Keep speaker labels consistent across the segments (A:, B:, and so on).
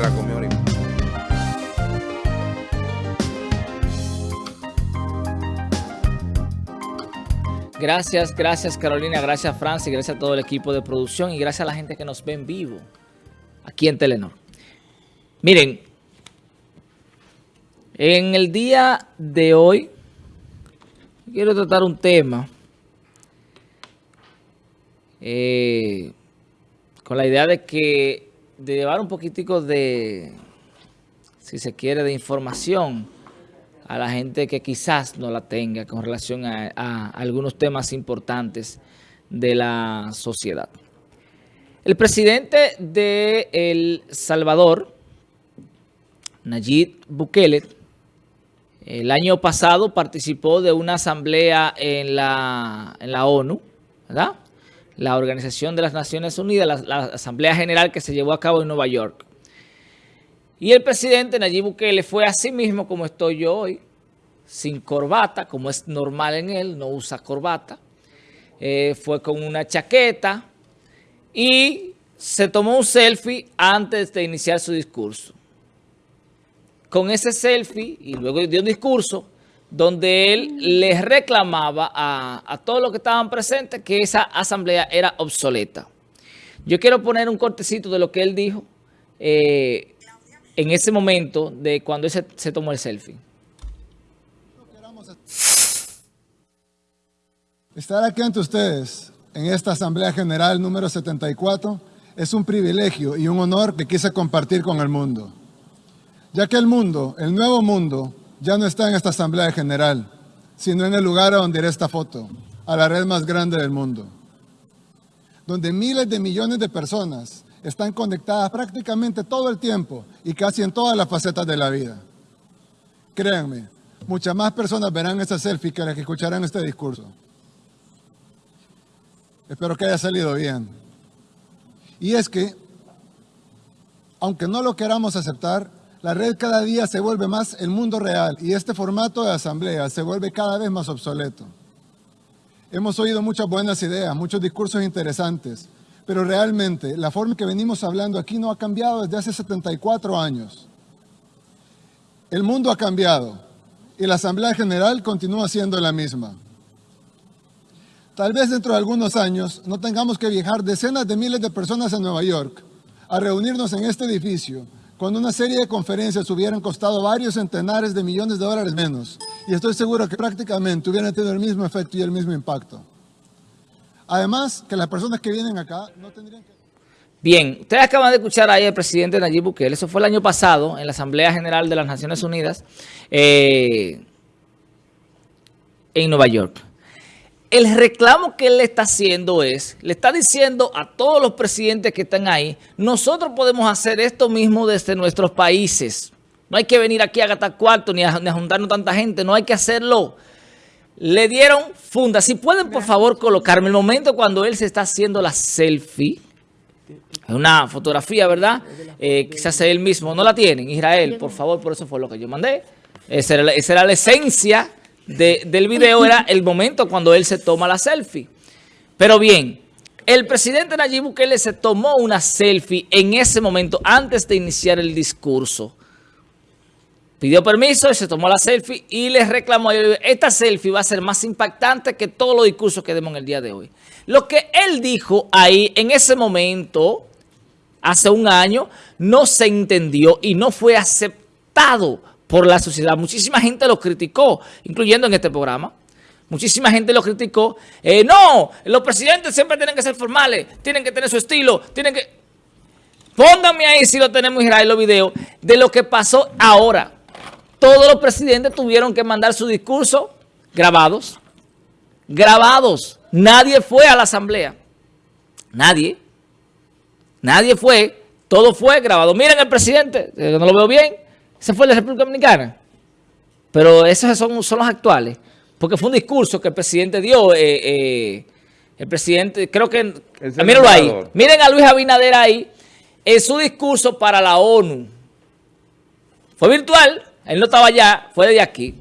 A: la.
B: Gracias, gracias Carolina, gracias Francis, gracias a todo el equipo de producción y gracias a la gente que nos ve en vivo aquí en Telenor. Miren, en el día de hoy quiero tratar un tema eh, con la idea de que de llevar un poquitico de, si se quiere, de información a la gente que quizás no la tenga con relación a, algunos temas importantes de la sociedad. El presidente de El Salvador, Nayib Bukele, el año pasado participó de una asamblea en la, en la ONU, ¿verdad? La Organización de las Naciones Unidas, la, Asamblea General que se llevó a cabo en Nueva York. Y el presidente Nayib Bukele fue así mismo como estoy yo hoy, sin corbata, como es normal en él, no usa corbata. Eh, fue con una chaqueta y se tomó un selfie antes de iniciar su discurso. Con ese selfie y luego dio un discurso donde él les reclamaba a, todos los que estaban presentes que esa asamblea era obsoleta. Yo quiero poner un cortecito de lo que él dijo eh, en ese momento de cuando él se, tomó el selfie.
C: Estar aquí ante ustedes en esta Asamblea General número 74 es un privilegio y un honor que quise compartir con el mundo. Ya que el mundo, el nuevo mundo, ya no está en esta Asamblea General, sino en el lugar a donde iré esta foto, a la red más grande del mundo, donde miles de millones de personas están conectadas prácticamente todo el tiempo y casi en todas las facetas de la vida. Créanme, muchas más personas verán esta selfie que las que escucharán este discurso. Espero que haya salido bien. Y es que, aunque no lo queramos aceptar, la red cada día se vuelve más el mundo real y este formato de asamblea se vuelve cada vez más obsoleto. Hemos oído muchas buenas ideas, muchos discursos interesantes, pero realmente la forma que venimos hablando aquí no ha cambiado desde hace 74 años. El mundo ha cambiado y la Asamblea General continúa siendo la misma. Tal vez dentro de algunos años no tengamos que viajar decenas de miles de personas a Nueva York a reunirnos en este edificio cuando una serie de conferencias hubieran costado varios centenares de millones de dólares menos. Y estoy seguro que prácticamente hubieran tenido el mismo efecto y el mismo impacto. Además, que las personas que vienen acá no tendrían que...
B: Bien, ustedes acaban de escuchar ahí al presidente Nayib Bukele. Eso fue el año pasado en la Asamblea General de las Naciones Unidas eh, en Nueva York el reclamo que él le está haciendo es, le está diciendo a todos los presidentes que están ahí, nosotros podemos hacer esto mismo desde nuestros países. No hay que venir aquí a gastar cuarto ni a, juntarnos tanta gente, no hay que hacerlo. Le dieron funda. Si pueden, por favor, colocarme el momento cuando él se está haciendo la selfie. Es una fotografía, ¿verdad? Eh, quizás él mismo. No la tienen, Israel, por favor, por eso fue lo que yo mandé. esa era la esencia del video era el momento cuando él se toma la selfie. Pero bien, el presidente Nayib Bukele se tomó una selfie en ese momento antes de iniciar el discurso. Pidió permiso y se tomó la selfie y les reclamó, esta selfie va a ser más impactante que todos los discursos que demos en el día de hoy. Lo que él dijo ahí en ese momento, hace un año, no se entendió y no fue aceptado por la sociedad. Muchísima gente lo criticó, incluyendo en este programa. Muchísima gente lo criticó. Eh, no, los presidentes siempre tienen que ser formales, tienen que tener su estilo, tienen que... Pónganme ahí si lo tenemos Israel los videos de lo que pasó ahora. Todos los presidentes tuvieron que mandar su discurso grabados. Grabados. Nadie fue a la asamblea. Nadie. Nadie fue. Todo fue grabado. Miren el presidente, no lo veo bien. Ese fue de la República Dominicana. Pero esos son, son los actuales. Porque fue un discurso que el presidente dio. Eh, eh, el presidente, creo que... Mírenlo ahí. Miren a Luis Abinader ahí. En su discurso para la ONU. Fue virtual. Él no estaba allá. Fue de aquí.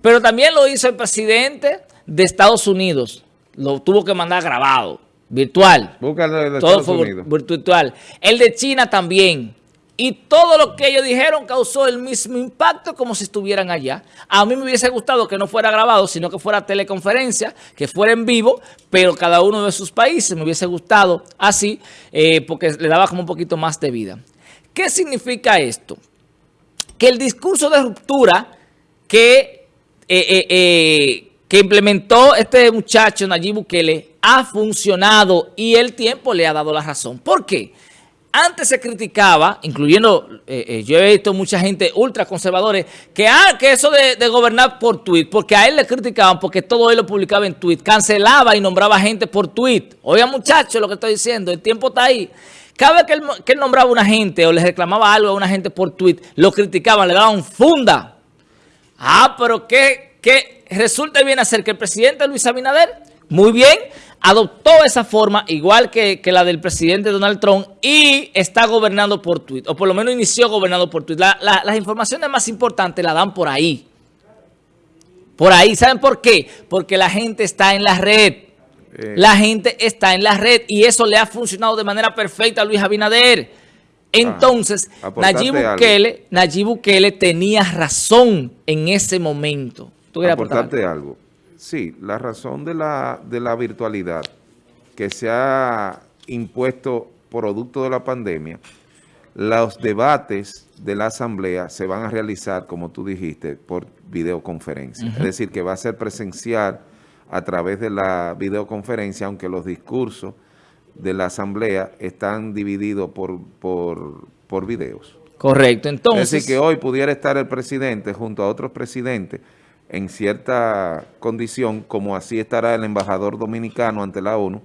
B: Pero también lo hizo el presidente de Estados Unidos. Lo tuvo que mandar grabado. Virtual.
A: Búscalo de
B: Todo fue virtual. El de China también y todo lo que ellos dijeron causó el mismo impacto como si estuvieran allá. A mí me hubiese gustado que no fuera grabado, sino que fuera teleconferencia, que fuera en vivo, pero cada uno de sus países me hubiese gustado así, eh, porque le daba como un poquito más de vida. ¿Qué significa esto? Que el discurso de ruptura que, eh, eh, que implementó este muchacho Nayib Bukele ha funcionado y el tiempo le ha dado la razón. ¿Por qué? Antes se criticaba, incluyendo, eh, eh, yo he visto mucha gente ultraconservadores, que, ah, que eso de, gobernar por tweet, porque a él le criticaban porque todo él lo publicaba en tweet, cancelaba y nombraba gente por tweet. Oiga muchachos lo que estoy diciendo, el tiempo está ahí. Cada vez que él, que nombraba a una gente o le reclamaba algo a una gente por tweet, lo criticaban, le daban funda. Ah, pero ¿qué, qué resulta bien hacer que el presidente Luis Abinader, muy bien, adoptó esa forma, igual que, la del presidente Donald Trump, y está gobernando por Twitter, o por lo menos inició gobernando por Twitter. las informaciones más importantes las dan por ahí. Por ahí, ¿saben por qué? Porque la gente está en la red. Eh. La gente está en la red y eso le ha funcionado de manera perfecta a Luis Abinader. Entonces, Nayib, Bukele, Nayib Bukele tenía razón en ese momento.
A: ¿Tú aportarte algo? Sí, la razón de la, de la virtualidad que se ha impuesto producto de la pandemia, los debates de la asamblea se van a realizar, como tú dijiste, por videoconferencia. Es decir, que va a ser presencial a través de la videoconferencia, aunque los discursos de la asamblea están divididos por, por, por videos.
B: Correcto, entonces...
A: Es decir, que hoy pudiera estar el presidente junto a otros presidentes en cierta condición, como así estará el embajador dominicano ante la ONU,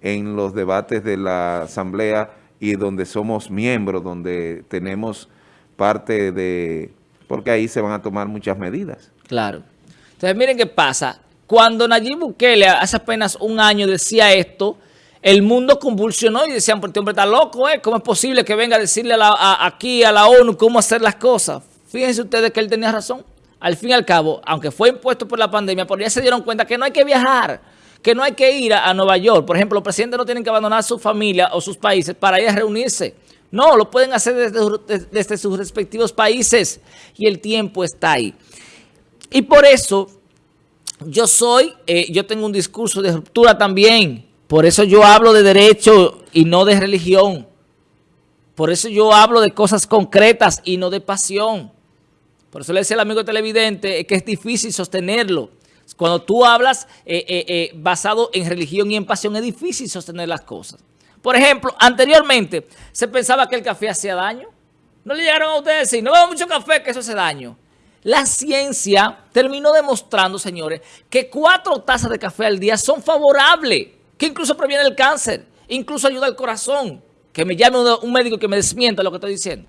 A: en los debates de la Asamblea y donde somos miembros, donde tenemos parte de... porque ahí se van a tomar muchas medidas.
B: Claro. Entonces, miren qué pasa. Cuando Nayib Bukele hace apenas un año decía esto, el mundo convulsionó y decían, pues este hombre está loco, ¿eh? ¿Cómo es posible que venga a decirle aquí a la ONU cómo hacer las cosas? Fíjense ustedes que él tenía razón al fin y al cabo, aunque fue impuesto por la pandemia, por ya se dieron cuenta que no hay que viajar, que no hay que ir a, Nueva York. Por ejemplo, los presidentes no tienen que abandonar su familia o sus países para ir a reunirse. No, lo pueden hacer desde, sus respectivos países y el tiempo está ahí. Y por eso yo soy, eh, yo tengo un discurso de ruptura también. Por eso yo hablo de derecho y no de religión. Por eso yo hablo de cosas concretas y no de pasión. Por eso le decía al amigo televidente que es difícil sostenerlo. Cuando tú hablas eh, eh, eh, basado en religión y en pasión, es difícil sostener las cosas. Por ejemplo, anteriormente se pensaba que el café hacía daño. No le llegaron a ustedes decir, no veo mucho café, que eso hace daño. La ciencia terminó demostrando, señores, que cuatro tazas de café al día son favorables, que incluso previene el cáncer, incluso ayuda al corazón. Que me llame un médico que me desmienta lo que estoy diciendo.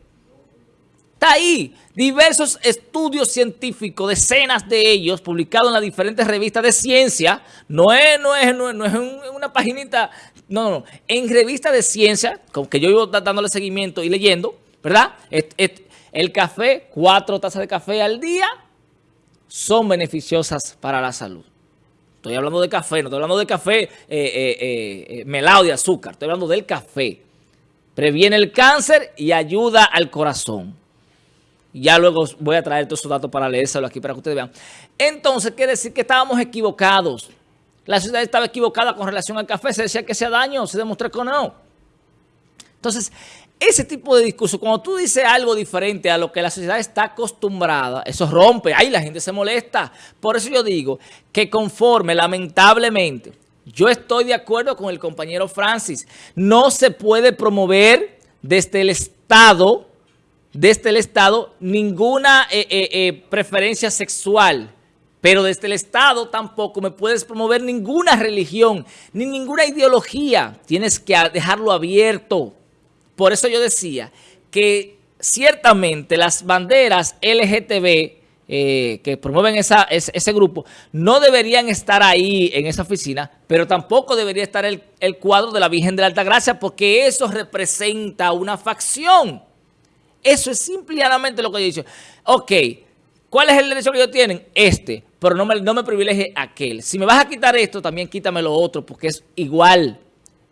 B: Está ahí. Diversos estudios científicos, decenas de ellos, publicados en las diferentes revistas de ciencia. No es, no es, no es, una paginita, no, no, en revistas de ciencia, que yo iba dándole seguimiento y leyendo, ¿verdad? el café, cuatro tazas de café al día, son beneficiosas para la salud. Estoy hablando de café, no estoy hablando de café eh, eh, eh, melado de azúcar, estoy hablando del café. Previene el cáncer y ayuda al corazón. Ya luego voy a traer todos esos datos para leérselo aquí para que ustedes vean. Entonces, quiere decir que estábamos equivocados. La sociedad estaba equivocada con relación al café. Se decía que hacía daño, se demostró que no. Entonces, ese tipo de discurso, cuando tú dices algo diferente a lo que la sociedad está acostumbrada, eso rompe. Ahí la gente se molesta. Por eso yo digo que conforme, lamentablemente, yo estoy de acuerdo con el compañero Francis. No se puede promover desde el Estado desde el Estado ninguna eh, eh, eh, preferencia sexual, pero desde el Estado tampoco me puedes promover ninguna religión, ni ninguna ideología. Tienes que dejarlo abierto. Por eso yo decía que ciertamente las banderas LGTB que promueven ese, grupo no deberían estar ahí en esa oficina, pero tampoco debería estar el, el cuadro de la Virgen de la Altagracia porque eso representa una facción. Eso es simplemente lo que yo he dicho. Ok, ¿cuál es el derecho que ellos tienen? Este, pero no me, no me privilegie aquel. Si me vas a quitar esto, también quítame lo otro, porque es igual.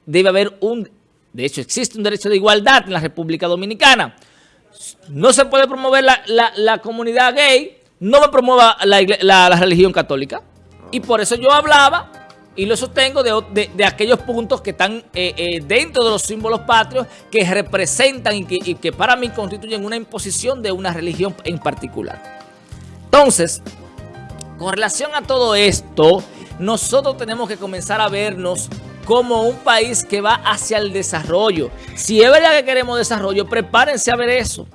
B: Debe haber un... De hecho, existe un derecho de igualdad en la República Dominicana. no se puede promover la, la- la comunidad gay, no me promueva la, la religión católica. Y por eso yo hablaba y lo sostengo de, de aquellos puntos que están eh, eh, dentro de los símbolos patrios que representan y que, y que para mí constituyen una imposición de una religión en particular. Entonces, con relación a todo esto, nosotros tenemos que comenzar a vernos como un país que va hacia el desarrollo. Si es verdad que queremos desarrollo, prepárense a ver eso.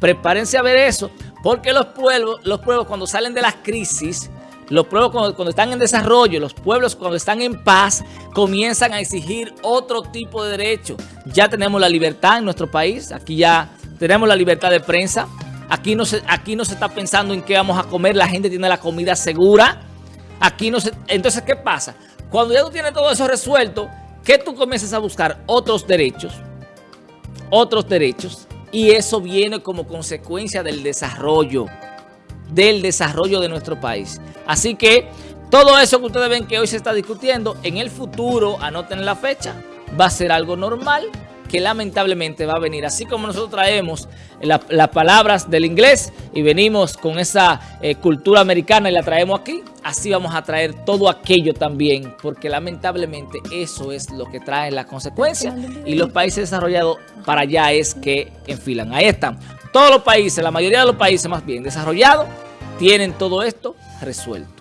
B: Prepárense a ver eso. Porque los pueblos, los pueblos cuando salen de las crisis, los pueblos cuando, están en desarrollo, los pueblos cuando están en paz, comienzan a exigir otro tipo de derechos. Ya tenemos la libertad en nuestro país. Aquí ya tenemos la libertad de prensa. Aquí no se, aquí no se está pensando en qué vamos a comer. La gente tiene la comida segura. Aquí no se... Entonces, ¿qué pasa? Cuando ya tú tienes todo eso resuelto, que tú comienzas a buscar otros derechos, otros derechos, y eso viene como consecuencia del desarrollo, del desarrollo de nuestro país. Así que todo eso que ustedes ven que hoy se está discutiendo, en el futuro, anoten la fecha, va a ser algo normal que lamentablemente va a venir. Así como nosotros traemos la- las palabras del inglés y venimos con esa eh, cultura americana y la traemos aquí, así vamos a traer todo aquello también, porque lamentablemente eso es lo que trae la consecuencia y los países desarrollados para allá es que enfilan. Ahí están. Todos los países, la mayoría de los países más bien desarrollados, tienen todo esto resuelto.